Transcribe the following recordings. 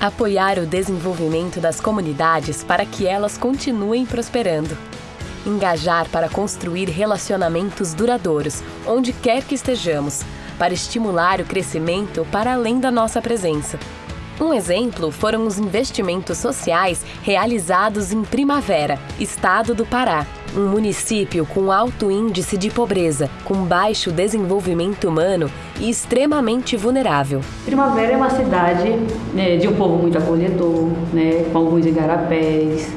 Apoiar o desenvolvimento das comunidades para que elas continuem prosperando. Engajar para construir relacionamentos duradouros, onde quer que estejamos, para estimular o crescimento para além da nossa presença. Um exemplo foram os investimentos sociais realizados em Primavera, estado do Pará, um município com alto índice de pobreza, com baixo desenvolvimento humano e extremamente vulnerável. Primavera é uma cidade né, de um povo muito acolhedor, né, com alguns igarapés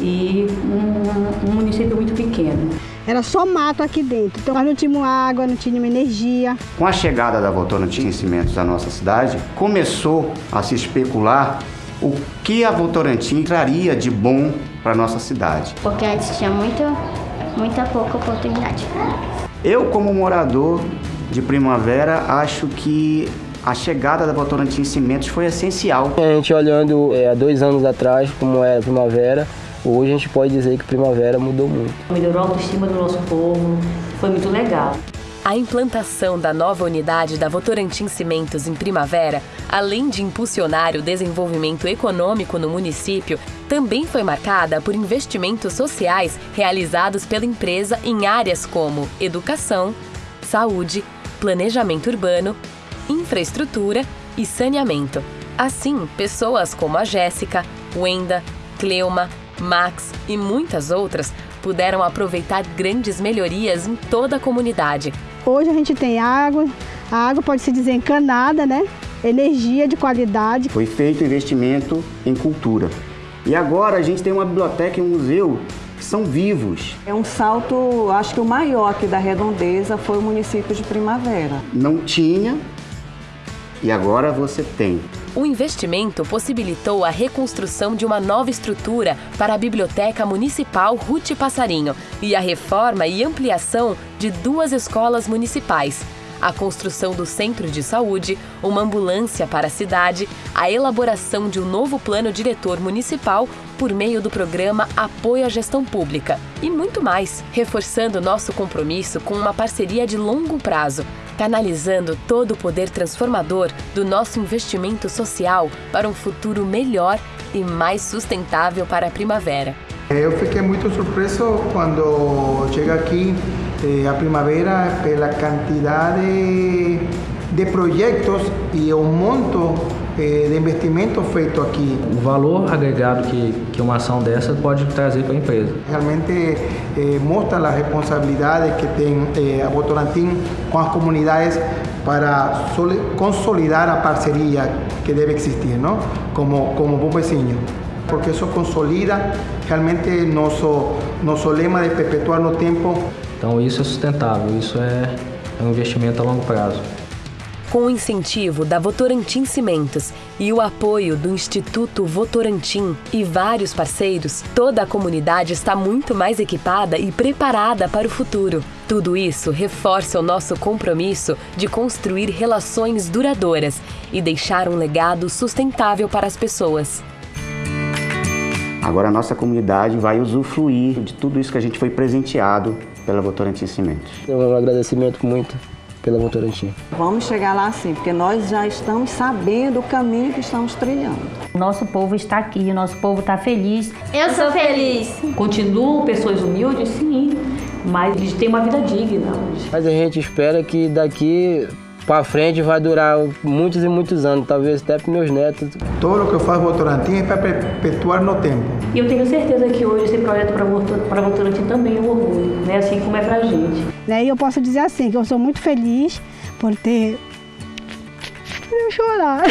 e um, um município muito pequeno. Era só mato aqui dentro, então nós não tínhamos água, não tínhamos energia. Com a chegada da Votorantim Cimentos à nossa cidade, começou a se especular o que a Votorantim traria de bom para nossa cidade. Porque antes tinha muito, muita pouca oportunidade. Eu, como morador de Primavera, acho que a chegada da Votorantim Cimentos foi essencial. A gente olhando é, há dois anos atrás, como era Primavera, Hoje a gente pode dizer que Primavera mudou muito. Melhorou a autoestima do nosso povo, foi muito legal. A implantação da nova unidade da Votorantim Cimentos em Primavera, além de impulsionar o desenvolvimento econômico no município, também foi marcada por investimentos sociais realizados pela empresa em áreas como educação, saúde, planejamento urbano, infraestrutura e saneamento. Assim, pessoas como a Jéssica, Wenda, Cleuma, Max e muitas outras puderam aproveitar grandes melhorias em toda a comunidade. Hoje a gente tem água, a água pode se dizer encanada, né? Energia de qualidade. Foi feito investimento em cultura. E agora a gente tem uma biblioteca e um museu que são vivos. É um salto, acho que o maior aqui da redondeza foi o município de Primavera. Não tinha e agora você tem. O investimento possibilitou a reconstrução de uma nova estrutura para a Biblioteca Municipal Ruth Passarinho e a reforma e ampliação de duas escolas municipais. A construção do centro de saúde, uma ambulância para a cidade, a elaboração de um novo plano diretor municipal por meio do programa Apoio à Gestão Pública e muito mais, reforçando nosso compromisso com uma parceria de longo prazo canalizando todo o poder transformador do nosso investimento social para um futuro melhor e mais sustentável para a primavera. Eu fiquei muito surpreso quando chego aqui eh, a primavera pela quantidade de projetos e o monto eh, de investimento feito aqui. O valor agregado que, que uma ação dessa pode trazer para a empresa. Realmente eh, mostra a responsabilidade que tem eh, a Votorantim com as comunidades para consolidar a parceria que deve existir, não? Como, como bom. Porque isso consolida realmente nosso, nosso lema de perpetuar no tempo. Então isso é sustentável, isso é, é um investimento a longo prazo. Com o incentivo da Votorantim Cimentos e o apoio do Instituto Votorantim e vários parceiros, toda a comunidade está muito mais equipada e preparada para o futuro. Tudo isso reforça o nosso compromisso de construir relações duradouras e deixar um legado sustentável para as pessoas. Agora a nossa comunidade vai usufruir de tudo isso que a gente foi presenteado pela Votorantim Cimentos. Um agradecimento muito pela Votorantim. Vamos chegar lá sim, porque nós já estamos sabendo o caminho que estamos trilhando. Nosso povo está aqui, nosso povo está feliz. Eu sou feliz. Continuam pessoas humildes, sim, mas eles têm uma vida digna hoje. Mas a gente espera que daqui para frente vai durar muitos e muitos anos, talvez até para meus netos. Tudo o que eu faço Votorantim é para perpetuar no tempo. E eu tenho certeza que hoje esse projeto para Votorantim também é um orgulho, né? assim como é para a gente. Né? E eu posso dizer assim, que eu sou muito feliz por ter... Eu chorar.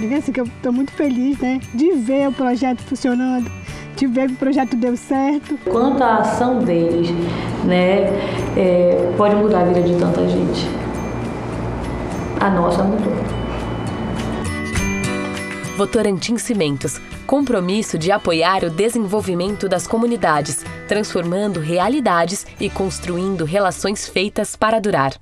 Diga assim que eu estou muito feliz né? de ver o projeto funcionando de ver que o projeto deu certo. Quanto à ação deles, né, é, pode mudar a vida de tanta gente. A nossa mudou. Votorantim Cimentos, compromisso de apoiar o desenvolvimento das comunidades, transformando realidades e construindo relações feitas para durar.